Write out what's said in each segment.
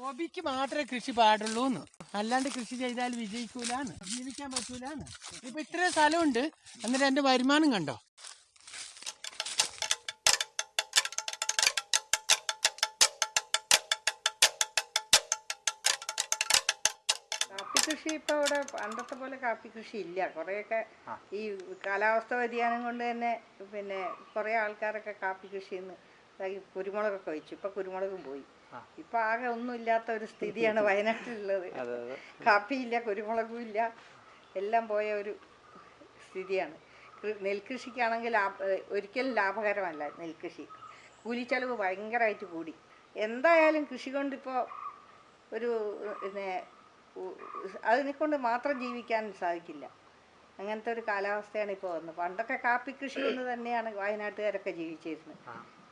ഹോബിക്ക് മാത്രമേ കൃഷി പാടുള്ളൂന്ന്. അല്ലാണ്ട് കൃഷി ചെയ്താൽ വിജയിക്കൂലാന്ന്. ജീവിക്കാൻ പറ്റൂലാന്ന്. ഇപ്പൊ ഇത്രയും സ്ഥലമുണ്ട്. എന്നിട്ട് എന്റെ വരുമാനം കണ്ടോ? കാപ്പി കൃഷി ഇപ്പൊ ഇവിടെ പണ്ടത്തെ പോലെ കാപ്പി കൃഷി ഇല്ല. കുറേയൊക്കെ ഈ കാലാവസ്ഥ വ്യതിയാനം കൊണ്ട് തന്നെ പിന്നെ കുറേ ആൾക്കാരൊക്കെ കാപ്പി കൃഷിന്ന് നിന്ന് കുരുമുളകൊക്കെ വെച്ചു. ഇപ്പൊ കുരുമുളകും പോയി. ഇപ്പൊ ആകെ ഒന്നുമില്ലാത്ത ഒരു സ്ഥിതിയാണ് വയനാട്ടിലുള്ളത്. കാപ്പിയില്ല കുരുമുളകും ഇല്ല. എല്ലാം പോയ ഒരു സ്ഥിതിയാണ്. നെൽകൃഷിക്കാണെങ്കിൽ ഒരിക്കലും ലാഭകരമല്ല നെൽകൃഷി. കൂലിച്ചെലവ് ഭയങ്കരമായിട്ട് കൂടി. എന്തായാലും കൃഷി കൊണ്ടിപ്പോൾ ഒരു പിന്നെ ഉ- അതിനെ കൊണ്ട് മാത്രം ജീവിക്കാൻ സാധിക്കില്ല. അങ്ങനത്തെ ഒരു കാലാവസ്ഥയാണ് ഇപ്പോൾ വന്നത്. പണ്ടൊക്കെ കാപ്പി കൃഷി കൊണ്ട് തന്നെയാണ് വയനാട്ടുകാരൊക്കെ ജീവിച്ചിരുന്നത്.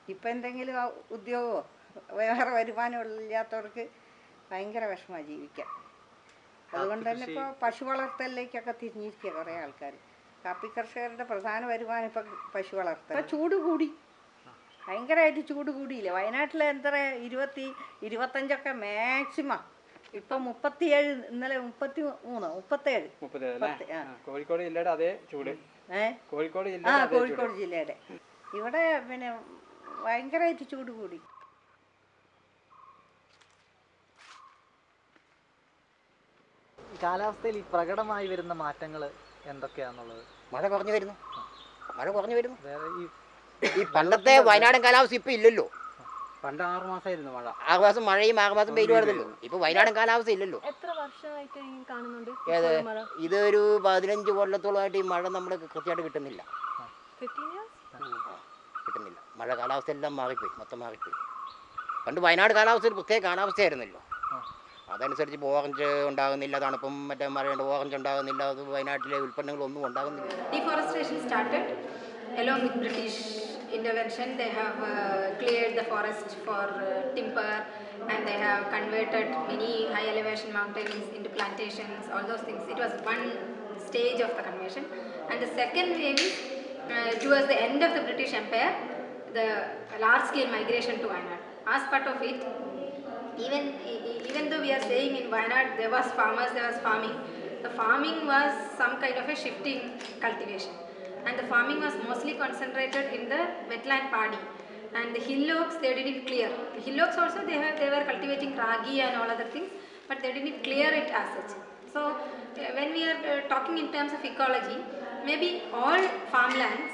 ഇപ്പം എന്തെങ്കിലും ഉദ്യോഗമോ വേറെ വരുമാനം ഇല്ലാത്തവർക്ക് ഭയങ്കര വിഷമമാണ് ജീവിക്കാൻ. അതുകൊണ്ട് തന്നെ ഇപ്പോൾ പശു വളർത്തലിലേക്കൊക്കെ തിരിഞ്ഞിരിക്കുക കുറേ ആൾക്കാർ. കാപ്പി കർഷകരുടെ പ്രധാന വരുമാനം ഇപ്പം പശു വളർത്തൽ. ഇപ്പം ചൂട് കൂടി. ഭയങ്കരമായിട്ട് ചൂട് കൂടിയില്ലേ? വയനാട്ടിൽ എത്ര? ഇരുപത്തി ഇരുപത്തഞ്ചൊക്കെ മാക്സിമം. ഇപ്പൊ മുപ്പത്തിയേഴ് ഇന്നലെ മുപ്പത്തി മൂന്ന് മുപ്പത്തേഴ് കോഴിക്കോട് ജില്ലയുടെ അതേ ചൂട്. ഏ? കോഴിക്കോട് ആ ജില്ലയുടെ അതേ ചൂട്. കോഴിക്കോട് ജില്ലയുടെ. ഇവിടെ പിന്നെ ഭയങ്കരമായിട്ട് ചൂട് കൂടി. കാലാവസ്ഥയിൽ ഈ പ്രകടമായി വരുന്ന മാറ്റങ്ങൾ എന്തൊക്കെയാണെന്നുള്ളത് മഴ കുറഞ്ഞു വരുന്നു. മഴ കുറഞ്ഞു വരുന്നു. വേറെ ഈ ഈ പണ്ടത്തെ വയനാടൻ കാലാവസ്ഥ ഇപ്പൊ ഇല്ലല്ലോ. പണ്ട് ആറു മാസമായിരുന്നു മഴ. ആറു മാസം മഴയും ആറു മാസം ആയിരുന്നല്ലോ ഇപ്പൊ വയനാടൻ കാലാവസ്ഥ ഇല്ലല്ലോ. എത്ര വർഷമായിട്ട് കാണുന്നുണ്ട് ഏത്? ഇതൊരു പതിനഞ്ച് കൊല്ലത്തോളമായിട്ട് ഈ മഴ നമ്മൾ കൃത്യമായിട്ട് കിട്ടുന്നില്ല. കിട്ടുന്നില്ല. മഴ കാലാവസ്ഥ എല്ലാം മാറിപ്പോയി. മൊത്തം മാറിപ്പോയി. പണ്ട് വയനാട് കാലാവസ്ഥ ഒരു പ്രത്യേക കാലാവസ്ഥയായിരുന്നല്ലോ. അതനുസരിച്ച് ഇപ്പോൾ ഓറഞ്ച് ഉണ്ടാകുന്നില്ല തണുപ്പും മറ്റേ മഴയുണ്ട് ഓറഞ്ച് ഉണ്ടാകുന്നില്ല അത് വയനാട്ടിലെ ഉൽപ്പന്നങ്ങളൊന്നും ഉണ്ടാകുന്നില്ല Deforestation started along with British intervention. They have uh, cleared the forest for uh, timber and they have converted many high elevation mountains into plantations, all those things. It was one stage of the conversion. And the second wave is uh, towards the end of the British Empire, the large scale migration to Wayanad. As part of it, even e- e- even though we are saying in Wayanad there was farmers, there was farming, the farming was some kind of a shifting cultivation, and the farming was mostly concentrated in the wetland paddy, and the hillocks they didn't clear. The hillocks also they were they were cultivating ragi and all other things, but they didn't clear it as such. So uh, when we are uh, talking in terms of ecology, maybe all farmlands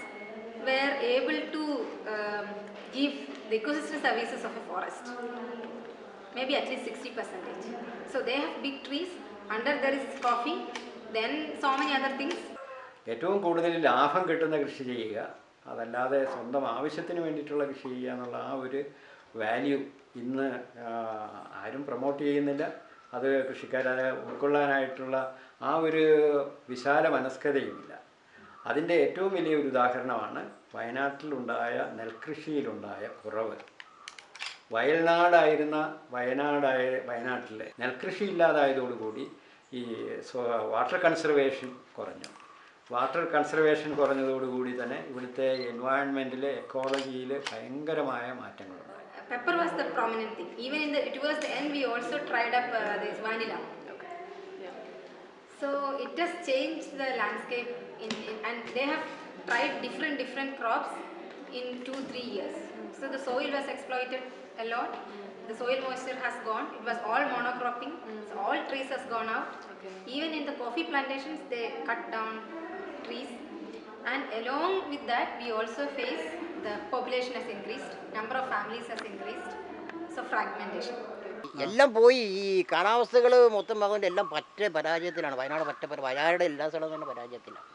were able to um, give the ecosystem services of a forest maybe at least 60 percentage. So they have big trees, under there is coffee, then so many other things. ഏറ്റവും കൂടുതൽ ലാഭം കിട്ടുന്ന കൃഷി ചെയ്യുക അതല്ലാതെ സ്വന്തം ആവശ്യത്തിന് വേണ്ടിയിട്ടുള്ള കൃഷി ചെയ്യുക എന്നുള്ള ആ ഒരു വാല്യൂ ഇന്ന് ആരും പ്രൊമോട്ട് ചെയ്യുന്നില്ല അത് കൃഷിക്കാരെ ഉൾക്കൊള്ളാനായിട്ടുള്ള ആ ഒരു വിശാല മനസ്കതയുമില്ല അതിന്റെ ഏറ്റവും വലിയ ഒരു ഉദാഹരണമാണ് വയനാട്ടിലുണ്ടായ നെൽകൃഷിയിലുണ്ടായ കുറവ് വയൽനാടായിരുന്ന വയനാടായ വയനാട്ടിലെ നെൽകൃഷി ഇല്ലാതായതോടുകൂടി ഈ വാട്ടർ കൺസർവേഷൻ കുറഞ്ഞു. വാട്ടർ കൺസർവേഷൻ കുറഞ്ഞതോടുകൂടി തന്നെ ഇവിടുത്തെ എൻവയോൺമെന്റിലെ എക്കോളജിയിൽ ഭയങ്കരമായ മാറ്റങ്ങളുണ്ട് pepper was the prominent thing even in the it was the and also tried up this vanilla so it has change the landscape in and they have tried different different crops in two three years so the soil was exploited a lot. The soil moisture has gone. It was all monocropping. So all trees has gone out. Okay. Even in the coffee plantations, they cut down trees. And along with that, we also face the population has increased, number of families has increased. So fragmentation. എല്ലാം പോയി ഈ കാലാവസ്ഥകൾ മൊത്തം അതുകൊണ്ട് എല്ലാം പറ്റ പരാജയത്തിലാണ് വയനാട് പറ്റ വയനാട് എല്ലാ സ്ഥലവും തന്നെ പരാജയത്തിലാണ്